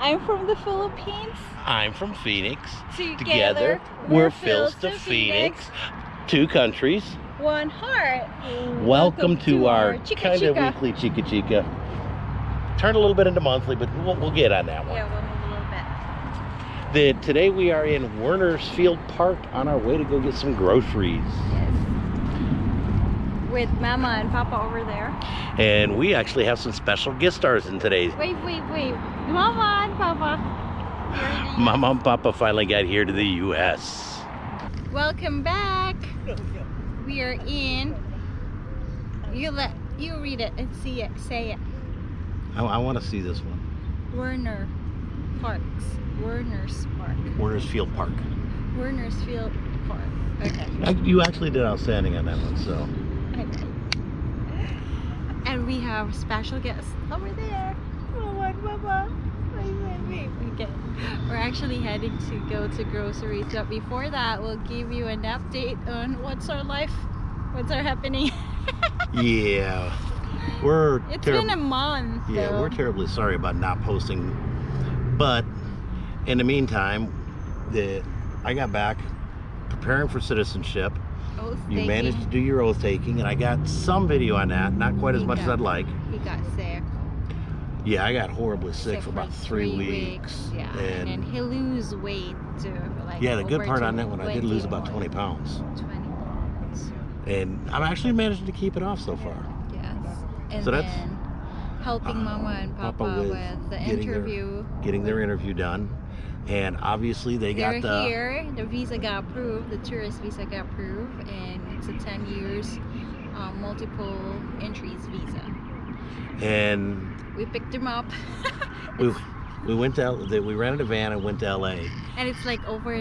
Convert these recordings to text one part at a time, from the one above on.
I'm from the Philippines. I'm from Phoenix. Together, we're Phil's to Phoenix. Two countries. One heart. Welcome, to, our, Chica kind of weekly Chica Chica. Turn a little bit into monthly, but we'll, we'll get on that one. Yeah, we'll move a little bit. The, today we are in Werner's Field Park on our way to go get some groceries. Yes. With Mama and Papa over there. And we actually have some special guest stars in today's. Wait, wait, wait. Mama and Papa. Here it is. Mama and Papa finally got here to the U.S. Welcome back. We are in. You let you read it and see it. Say it. I, I want to see this one. Werner Parks. Werner's Park. Werner's Field Park. Werner's Field Park. Okay. I- You actually did outstanding on that one, so. And we have special guest over there. Mama and Papa. Okay. We're actually heading to go to groceries, but before that, we'll give you an update on what's our life, what's our happening. Yeah. We're It's terri- been a month. Yeah, though. we're terribly sorry about not posting. But in the meantime, the I got back preparing for citizenship. Oath You taking. managed to do your oath taking, and I got some video on that. Not quite as much as I'd like. He got sick. Yeah, I got horribly sick, sick for about three, weeks. Yeah, And, and, he lose weight too. Like yeah, the good part on that one, I did lose about 20 20 pounds. 20 pounds. And I'm actually managing to keep it off so far. Yes. And So that's, helping uh, Mama and Papa, Papa with with, the getting their- interview. Getting their interview done. And obviously they They're got the here. The visa got approved. The tourist visa got approved, and it's a 10 years um, multiple entries visa. and We picked them up. we we went to we rented a van and went to LA. and it's like over.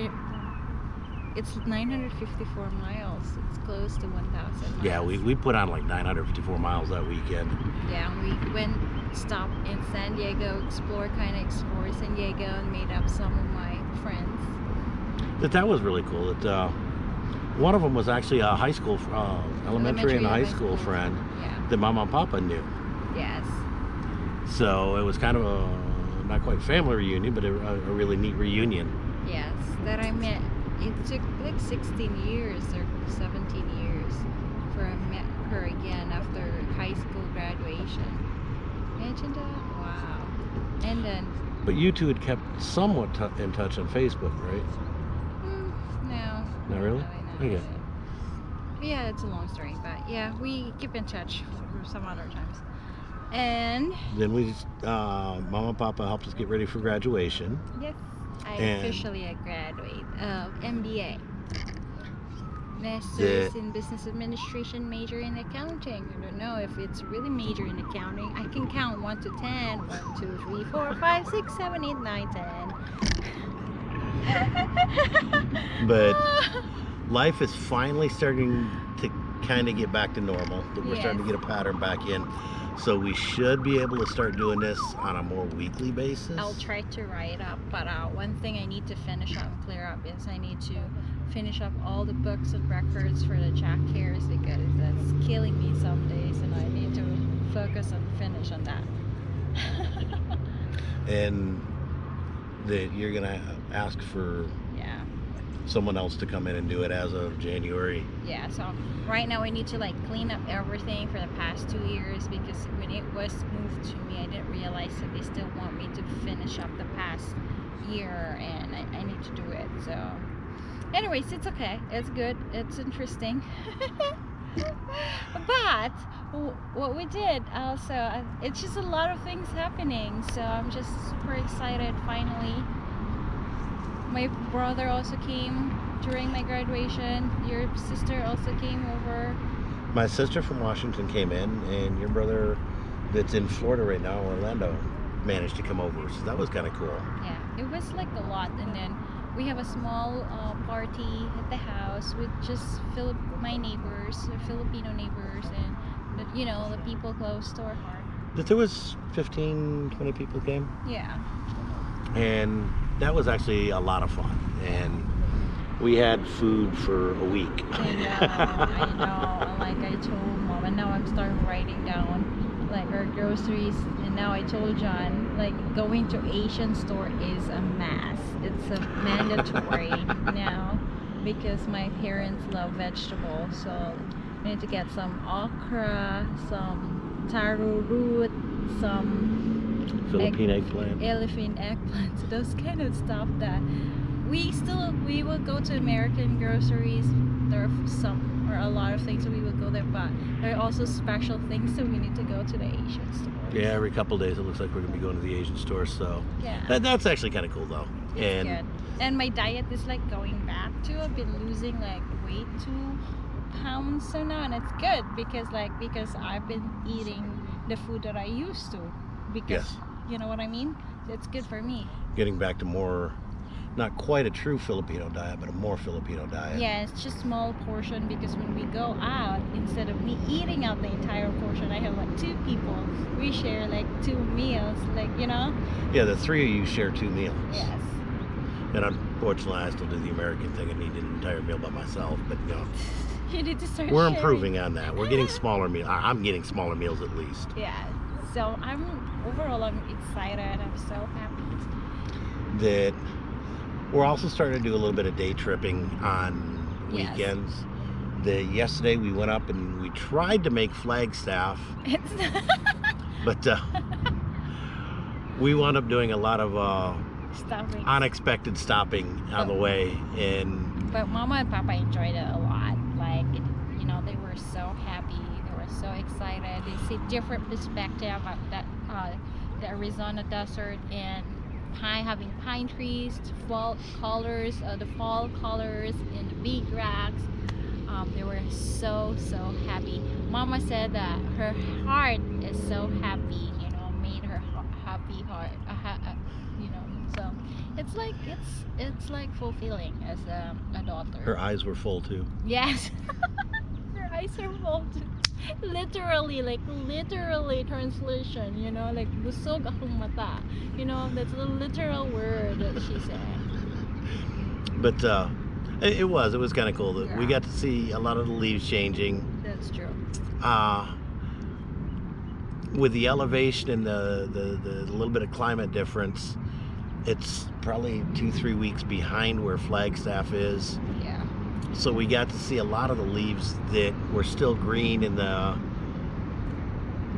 It's 954 miles. It's close to 1,000. Yeah, we, we put on like 954 miles that weekend. Yeah, we went stopped in San Diego, explore kind of explore San Diego, and meet up some of my friends. That that was really cool. That uh, one of them was actually a high school, uh, elementary, and high school, friend Yeah. that Mama and Papa knew. Yes. So it was kind of a not quite family reunion, but a, a a really neat reunion. Yes. That I met. It took like 16 years or 17 years for I met her again after high school graduation. Wow. And then, But you two had kept somewhat t- in touch on Facebook, right? hmm, no. Not really? not Okay. Yeah, it's a long story, but yeah, we keep in touch for some other times. And Then we, uh, Mama and Papa helped us get ready for graduation. yes, I And- officially graduate of MBA. Master's The- in Business Administration, major in accounting. I don't know if it's really major in accounting. I can count 1 to 10. 1, 2, 3, 4, 5, 6, 7, 8, 9, 10. But life is finally starting to kind of get back to normal. We're starting to get a pattern back in. So we should be able to start doing this on a more weekly basis. I'll try to write up, but uh, one thing I need to finish up and clear up is I need to finish up all the books and records for the Jack Harris because that's killing me some days, and I need to focus and finish on that. And that you're gonna ask for yeah, someone else to come in and do it as of January. yeah. So right now I need to like clean up everything for the past two years because when it was moved to me, I didn't realize that they still want me to finish up the past year, and I, I need to do it. So. Anyways it's okay. It's good. It's interesting. But what we did also uh, it's just a lot of things happening. So i'm just super excited finally. My brother also came during my graduation. Your sister also came over. My sister from Washington came in, and your brother that's in Florida right now, Orlando, managed to come over. So that was kind of cool. yeah it was like a lot. And then we have a small uh, party at the house with just Philip, my neighbors, Filipino neighbors, and the, you know the people close to our heart. That there was 15, 20 people came. Yeah, and that was actually a lot of fun and we had food for a week I know, I know. Like I told mom, and now I'm starting writing down like our groceries and now I told John like going to Asian store is a mess. It's a mandatory now because my parents love vegetables so we need to get some okra, some taro root, some Philippine eggplant. elephant eggplants, those kind of stuff that we still we will go to American groceries. There are some or a lot of things that we will go there, but there are also special things that we need to go to the Asian store. Yeah, every couple days it looks like we're gonna be going to the Asian store. So Yeah. that, that's actually kind of cool though. It's and good. And my diet is like going back to. I've been losing like weight two pounds so now, and it's good because like because I've been eating the food that I used to. Because Yes. you know what I mean. It's good for me. getting back to more, not quite a true Filipino diet, but a more Filipino diet. Yeah, it's just small portion because when we go out, instead of me eating out the entire portion, I have like two people. We share like two meals, like you know. Yeah, the three of you share two meals. Yes. And unfortunately, I still do the American thing and eat an entire meal by myself. But you know, You need to start. we're sharing. improving on that. We're getting smaller meals. I'm getting smaller meals at least. Yeah. So I'm overall I'm excited. I'm so happy. That we're also starting to do a little bit of day tripping on Yes. weekends. The yesterday we went up and we tried to make Flagstaff, but uh, we wound up doing a lot of uh, stopping. unexpected stopping on the way and But Mama and Papa enjoyed it a lot. Like, it, you know, they were so happy. They were so excited. They see different perspective of that, uh, the Arizona desert and pine having pine trees, fall colors, uh, the fall colors in the big rocks. Um, they were so so happy. Mama said that her heart is so happy. You know, made her ha- happy heart. Uh, ha- uh, you know, so it's like it's it's like fulfilling as a, a daughter. her eyes were full too. Yes. Her eyes are full. Literally, like literally translation, you know, like busog akong mata. You know, that's the literal word that she said. But uh, it, was it was kind of cool that we got to see a lot of the leaves changing. That's true. Uh, with the elevation and the, the, the little bit of climate difference, it's probably two three weeks behind where Flagstaff is. Yeah. So we got to see a lot of the leaves that were still green and the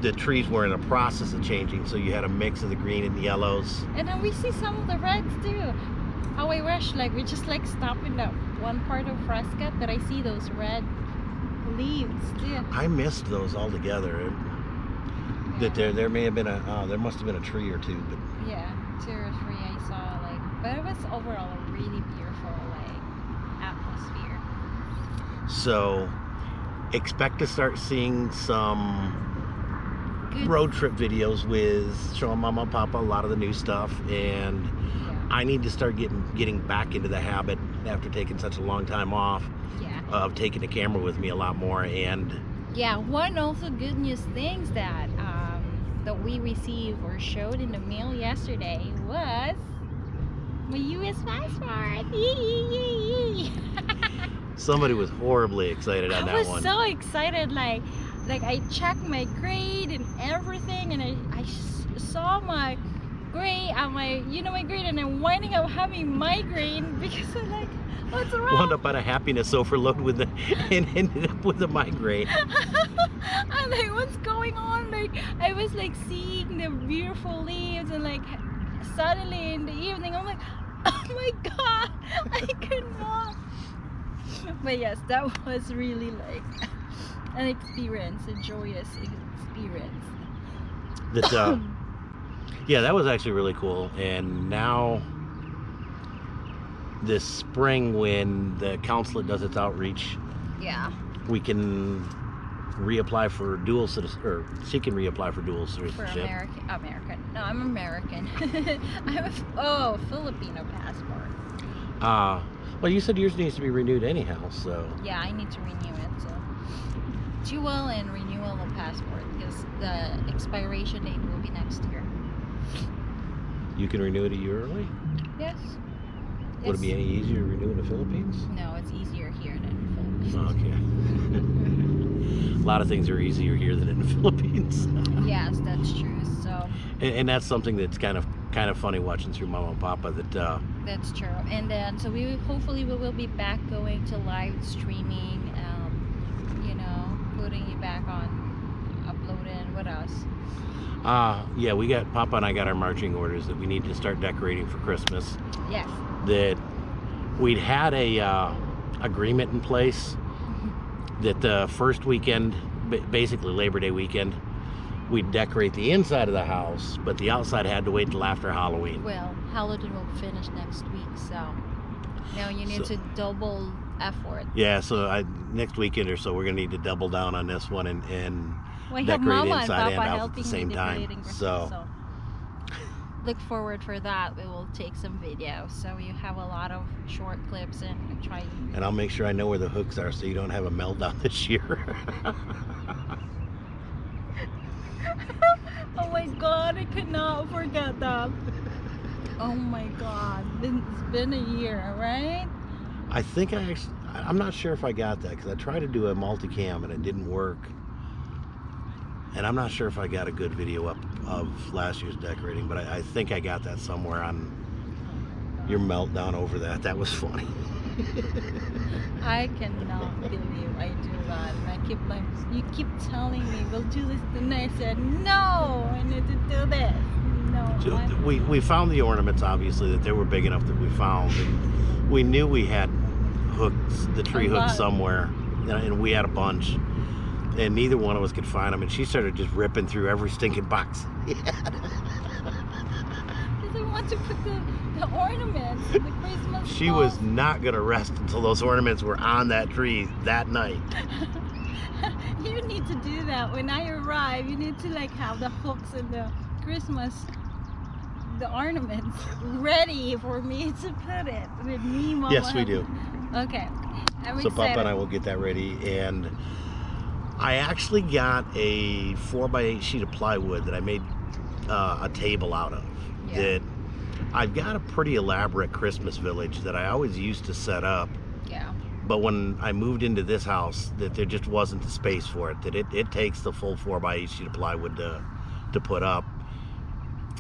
the trees were in a process of changing. So you had a mix of the green and the yellows. And then we see some of the reds too. How I wish like we just like stop in that one part of Fresca that I see those red leaves too. I missed those altogether. It- That there there may have been a uh, there must have been a tree or two, but Yeah, two or three I saw like, but it was overall a really beautiful like atmosphere. So expect to start seeing some Good. road trip videos with showing mama and papa a lot of the new stuff and Yeah, I need to start getting getting back into the habit after taking such a long time off yeah, of taking the camera with me a lot more and yeah. One also good news things that um that we received or showed in the mail yesterday was my U.S. passport. Somebody was horribly excited on I that one. I was so excited, like, like I checked my grade and everything, and I, I saw my grade, uh, my, you know, my grade, and I'm winding up having migraine because I'm like, what's wrong? Wound up on a happiness overload with the and ended up with a migraine. I'm like, what's going on? Like, I was like seeing the beautiful leaves, and like, suddenly in the evening, I'm like, oh my god, I cannot. But yes, that was really like an experience, a joyous experience. That uh, yeah, that was actually really cool. And now this spring, when the consulate does its outreach, Yeah. we can reapply for dual citizen, or she can reapply for dual citizenship. For. American, American. No, I'm American. I have a oh Filipino passport. Uh, well, you said yours needs to be renewed anyhow, so Yeah, I need to renew it. So dual and renewal of passport because the expiration date will be next year. you can renew it a year early. Yes. Would it be any easier to renew in the Philippines? No, it's easier here than in the Philippines. Okay. a lot of things are easier here than in the Philippines. yes, that's true. So and, and that's something that's kind of kind of funny watching through Mama and Papa that uh, that's true. And then so we hopefully we will be back going to live streaming. Um, you know, putting you back on uploading. What else? uh yeah we got Papa and I got our marching orders that we need to start decorating for Christmas. Yes. That we'd had a uh, agreement in place that the first weekend, basically Labor Day weekend, we'd decorate the inside of the house, but the outside had to wait till after Halloween. Well, Halloween will finish next week, so now you need So- to double effort. Yeah, so I, next weekend or so, we're gonna need to double down on this one and, and Well, Decorate inside and out at the same time, Christmas, so- look forward for that. We will take some videos, so you have a lot of short clips and try. and I'll make sure I know where the hooks are so you don't have a meltdown this year. oh my God, I cannot forget that. Oh my God, it's been a year, right? I think I actually, I'm not sure if I got that because I tried to do a multicam and it didn't work. And I'm not sure if I got a good video up of last year's decorating, but I, I think I got that somewhere on your meltdown over that. That was funny. I cannot believe I do that. And I keep like, you keep telling me we'll do this, and I said no, I need to do this. No, So we, we found the ornaments, obviously, that they were big enough that we found. And we knew we had hooks, the tree hooks somewhere, and, and we had a bunch. And neither one of us could find them. And she started just ripping through every stinking box. Because I want to put the, the ornaments, the Christmas. She was not going to rest until those ornaments were on that tree that night. you need to do that when I arrive. You need to like have the hooks and the Christmas, the ornaments ready for me to put it with me, Mama. Yes, we do. Okay, I'm So excited. Papa and I will get that ready. And I actually got a four by eight sheet of plywood that I made uh, a table out of. Yeah. That I've got a pretty elaborate Christmas village that I always used to set up. Yeah. But when I moved into this house, that there just wasn't the space for it. That it, it takes the full four by eight sheet of plywood to, to put up.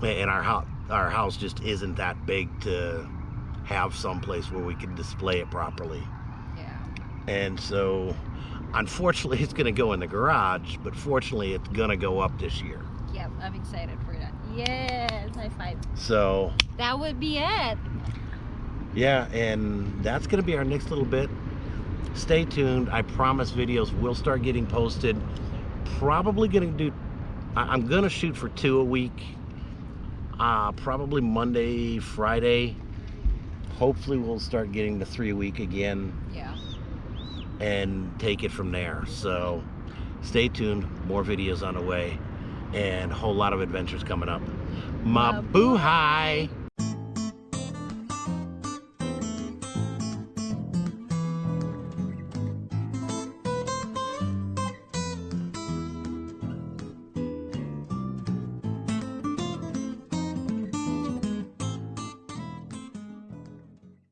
And our house, our house just isn't that big to have some place where we can display it properly. Yeah. And so, unfortunately, it's going to go in the garage, but fortunately, it's going to go up this year. Yep. I'm excited for that. Yes. High five. So, That would be it. yeah, and that's going to be our next little bit. Stay tuned. I promise videos will start getting posted. Probably going to do, I- I'm going to shoot for two a week. Uh, probably Monday, Friday. Hopefully, we'll start getting to three a week again. Yeah. And take it from there. So stay tuned, more videos on the way, and a whole lot of adventures coming up. Mabuhay!